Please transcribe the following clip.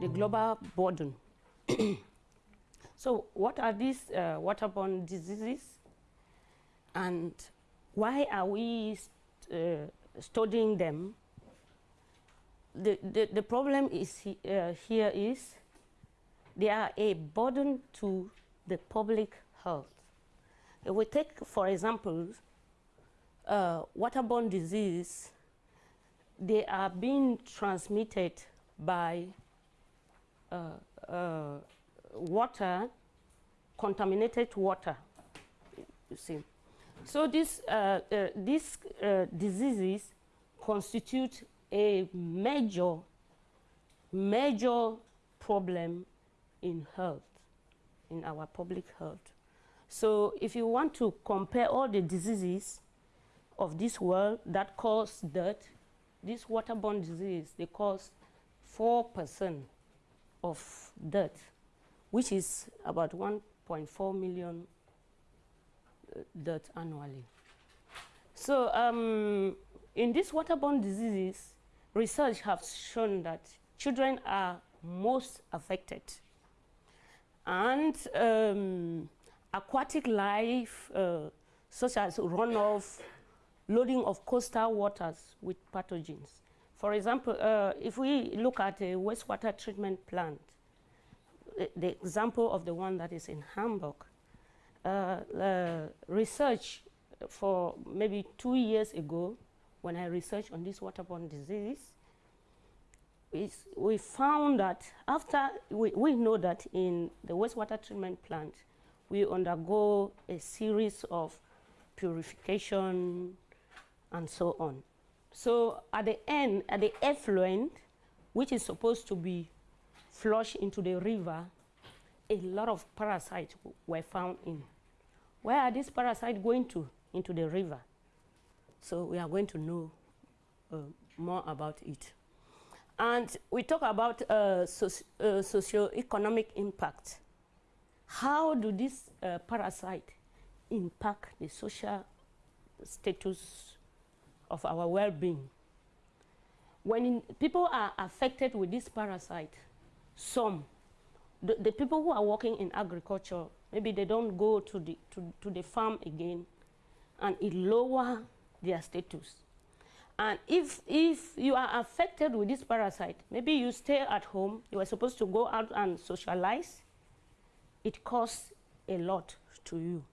The global burden. so what are these uh, waterborne diseases and why are we uh, studying them? The, the, the problem is he, uh, here is they are a burden to the public health. If we take, for example, uh, waterborne disease, they are being transmitted by uh, uh, water, contaminated water, you see. So this, uh, uh, these uh, diseases constitute a major, major problem in health, in our public health. So if you want to compare all the diseases of this world that cause death, this waterborne disease, they cause 4% of death, which is about 1.4 million uh, deaths annually. So um, in these waterborne diseases, research has shown that children are most affected. And um, aquatic life, uh, such as runoff, loading of coastal waters with pathogens. For example, uh, if we look at a wastewater treatment plant, the, the example of the one that is in Hamburg, uh, research for maybe two years ago, when I researched on this waterborne disease, we found that after, we, we know that in the wastewater treatment plant, we undergo a series of purification and so on. So at the end, at the effluent, which is supposed to be flushed into the river, a lot of parasites were found in. Where are these parasites going to? Into the river. So we are going to know uh, more about it. And we talk about uh, soci uh, socio-economic impact. How do these uh, parasites impact the social status of our well-being? When people are affected with this parasite, some, the, the, people who are working in agriculture, maybe they don't go to the, to, to the farm again, and it lower their status. And if, if you are affected with this parasite, maybe you stay at home, you are supposed to go out and socialize, it costs a lot to you.